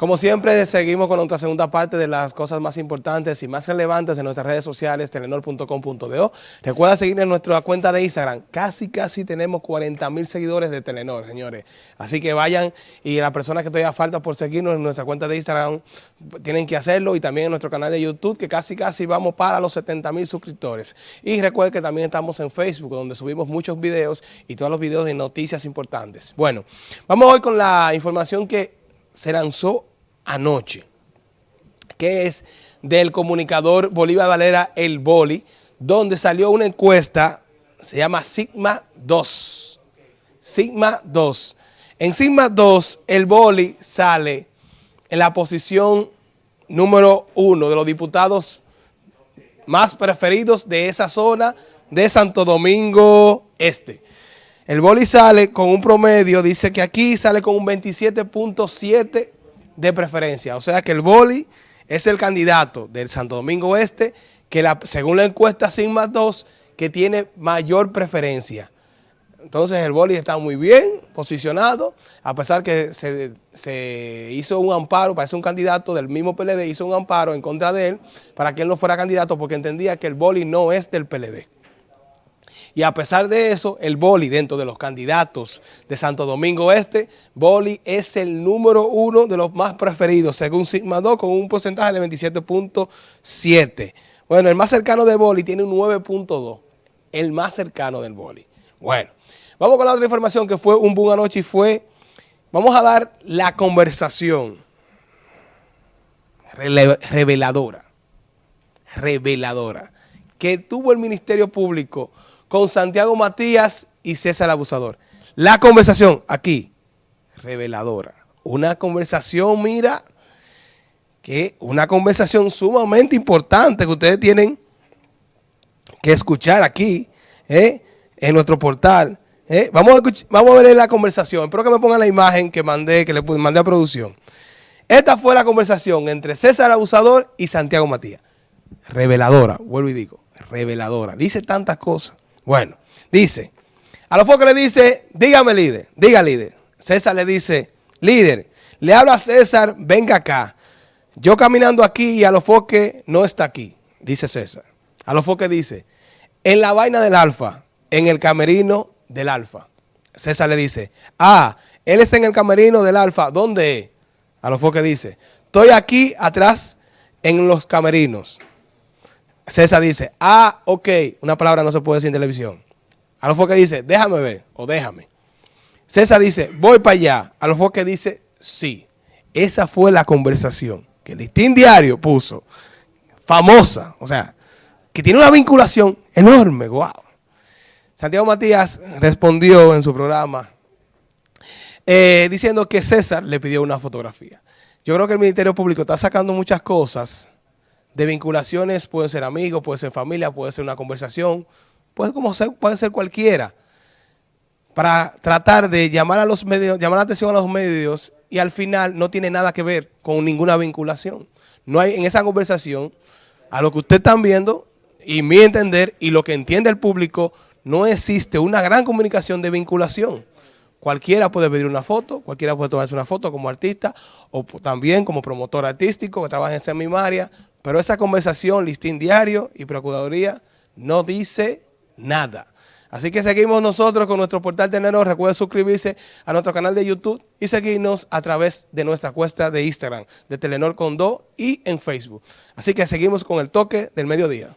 Como siempre, seguimos con nuestra segunda parte de las cosas más importantes y más relevantes en nuestras redes sociales, telenor.com.do. Recuerda seguir en nuestra cuenta de Instagram. Casi, casi tenemos 40 mil seguidores de Telenor, señores. Así que vayan y las personas que todavía falta por seguirnos en nuestra cuenta de Instagram tienen que hacerlo y también en nuestro canal de YouTube, que casi, casi vamos para los 70 mil suscriptores. Y recuerden que también estamos en Facebook, donde subimos muchos videos y todos los videos de noticias importantes. Bueno, vamos hoy con la información que se lanzó anoche, que es del comunicador Bolívar Valera El Boli, donde salió una encuesta, se llama Sigma 2. Sigma 2. En Sigma 2, el Boli sale en la posición número uno de los diputados más preferidos de esa zona de Santo Domingo Este. El Boli sale con un promedio, dice que aquí sale con un 27.7 de preferencia. O sea que el boli es el candidato del Santo Domingo Este que la, según la encuesta Sigma 2 que tiene mayor preferencia. Entonces el boli está muy bien posicionado, a pesar que se, se, hizo un amparo, parece un candidato del mismo PLD, hizo un amparo en contra de él para que él no fuera candidato porque entendía que el boli no es del PLD. Y a pesar de eso, el Boli, dentro de los candidatos de Santo Domingo Este, Boli es el número uno de los más preferidos, según Sigma 2, con un porcentaje de 27.7. Bueno, el más cercano de Boli tiene un 9.2, el más cercano del Boli. Bueno, vamos con la otra información que fue un boom anoche y fue, vamos a dar la conversación reveladora, reveladora, que tuvo el Ministerio Público con Santiago Matías y César Abusador. La conversación aquí, reveladora. Una conversación, mira, que una conversación sumamente importante que ustedes tienen que escuchar aquí, ¿eh? en nuestro portal. ¿eh? Vamos, a vamos a ver la conversación. Espero que me pongan la imagen que mandé, que le mandé a producción. Esta fue la conversación entre César Abusador y Santiago Matías. Reveladora, vuelvo y digo, reveladora. Dice tantas cosas. Bueno, dice, a los focos le dice, dígame líder, diga líder. César le dice, líder, le habla a César, venga acá. Yo caminando aquí y a los foques no está aquí, dice César. A los foques dice, en la vaina del alfa, en el camerino del alfa. César le dice, ah, él está en el camerino del alfa, ¿dónde A los foques dice, estoy aquí atrás en los camerinos. César dice, ah, ok, una palabra no se puede decir en televisión. A lo que dice, déjame ver o déjame. César dice, voy para allá. A lo que dice, sí. Esa fue la conversación que el listín diario puso, famosa, o sea, que tiene una vinculación enorme, wow. Santiago Matías respondió en su programa eh, diciendo que César le pidió una fotografía. Yo creo que el Ministerio Público está sacando muchas cosas de vinculaciones, puede ser amigos, puede ser familia, puede ser una conversación, puede, como ser, puede ser cualquiera, para tratar de llamar a los medios, llamar la atención a los medios y al final no tiene nada que ver con ninguna vinculación. No hay en esa conversación, a lo que usted están viendo, y mi entender, y lo que entiende el público, no existe una gran comunicación de vinculación. Cualquiera puede pedir una foto, cualquiera puede tomarse una foto como artista o también como promotor artístico que trabaja en Semimaria, pero esa conversación, listín diario y procuraduría, no dice nada. Así que seguimos nosotros con nuestro portal Telenor. Recuerden suscribirse a nuestro canal de YouTube y seguirnos a través de nuestra cuesta de Instagram, de Telenor con Do y en Facebook. Así que seguimos con el toque del mediodía.